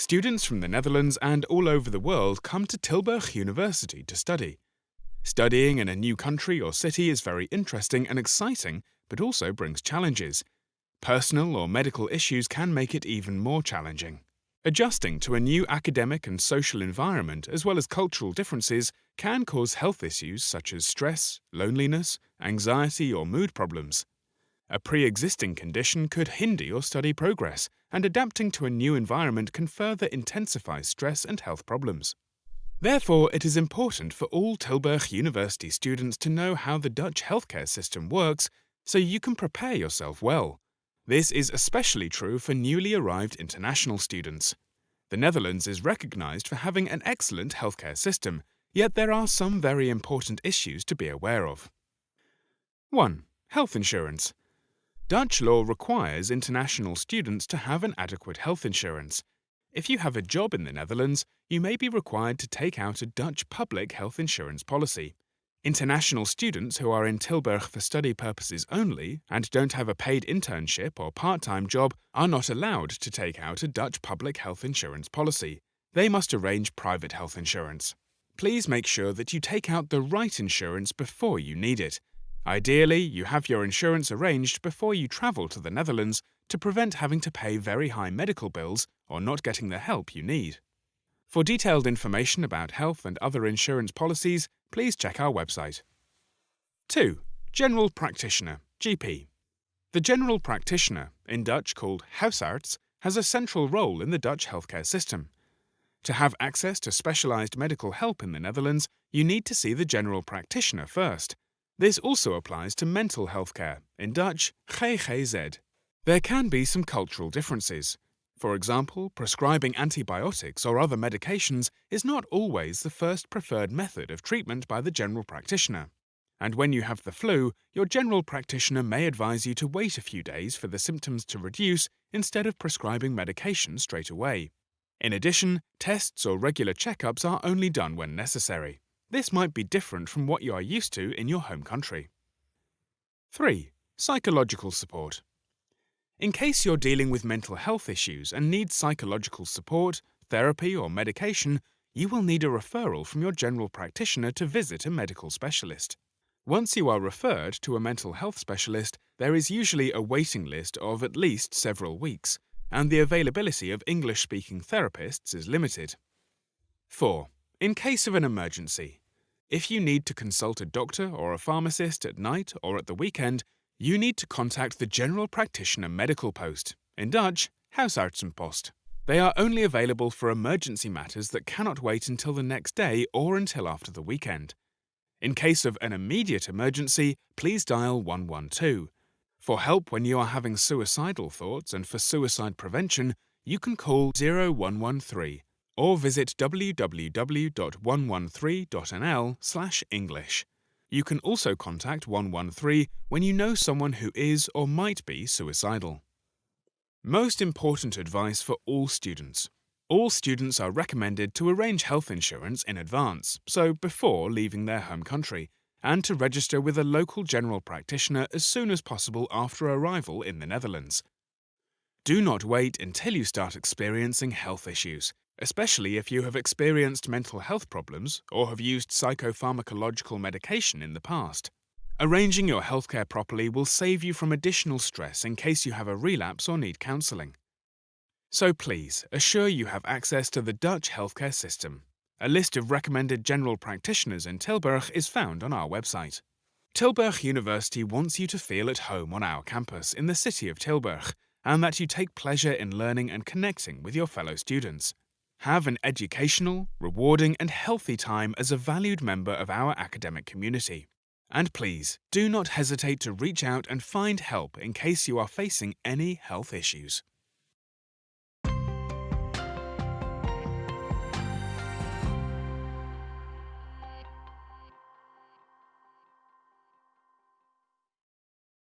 Students from the Netherlands and all over the world come to Tilburg University to study. Studying in a new country or city is very interesting and exciting, but also brings challenges. Personal or medical issues can make it even more challenging. Adjusting to a new academic and social environment, as well as cultural differences, can cause health issues such as stress, loneliness, anxiety, or mood problems. A pre existing condition could hinder your study progress, and adapting to a new environment can further intensify stress and health problems. Therefore, it is important for all Tilburg University students to know how the Dutch healthcare system works so you can prepare yourself well. This is especially true for newly arrived international students. The Netherlands is recognized for having an excellent healthcare system, yet there are some very important issues to be aware of. 1. Health insurance. Dutch law requires international students to have an adequate health insurance. If you have a job in the Netherlands, you may be required to take out a Dutch public health insurance policy. International students who are in Tilburg for study purposes only and don't have a paid internship or part time job are not allowed to take out a Dutch public health insurance policy. They must arrange private health insurance. Please make sure that you take out the right insurance before you need it. Ideally, you have your insurance arranged before you travel to the Netherlands to prevent having to pay very high medical bills or not getting the help you need. For detailed information about health and other insurance policies, please check our website. 2. General Practitioner GP. The general practitioner, in Dutch called huisarts, has a central role in the Dutch healthcare system. To have access to specialized medical help in the Netherlands, you need to see the general practitioner first, this also applies to mental health care, in Dutch GGZ. There can be some cultural differences. For example, prescribing antibiotics or other medications is not always the first preferred method of treatment by the general practitioner. And when you have the flu, your general practitioner may advise you to wait a few days for the symptoms to reduce instead of prescribing medication straight away. In addition, tests or regular checkups are only done when necessary. This might be different from what you are used to in your home country. 3. Psychological support. In case you're dealing with mental health issues and need psychological support, therapy, or medication, you will need a referral from your general practitioner to visit a medical specialist. Once you are referred to a mental health specialist, there is usually a waiting list of at least several weeks, and the availability of English speaking therapists is limited. 4. In case of an emergency, if you need to consult a doctor or a pharmacist at night or at the weekend, you need to contact the General Practitioner Medical Post, in Dutch, Huisartsenpost. They are only available for emergency matters that cannot wait until the next day or until after the weekend. In case of an immediate emergency, please dial 112. For help when you are having suicidal thoughts and for suicide prevention, you can call 0113 or visit www.113.nl/english. You can also contact 113 when you know someone who is or might be suicidal. Most important advice for all students. All students are recommended to arrange health insurance in advance, so before leaving their home country, and to register with a local general practitioner as soon as possible after arrival in the Netherlands. Do not wait until you start experiencing health issues especially if you have experienced mental health problems or have used psychopharmacological medication in the past. Arranging your healthcare properly will save you from additional stress in case you have a relapse or need counselling. So please, assure you have access to the Dutch healthcare system. A list of recommended general practitioners in Tilburg is found on our website. Tilburg University wants you to feel at home on our campus in the city of Tilburg and that you take pleasure in learning and connecting with your fellow students. Have an educational, rewarding, and healthy time as a valued member of our academic community. And please, do not hesitate to reach out and find help in case you are facing any health issues.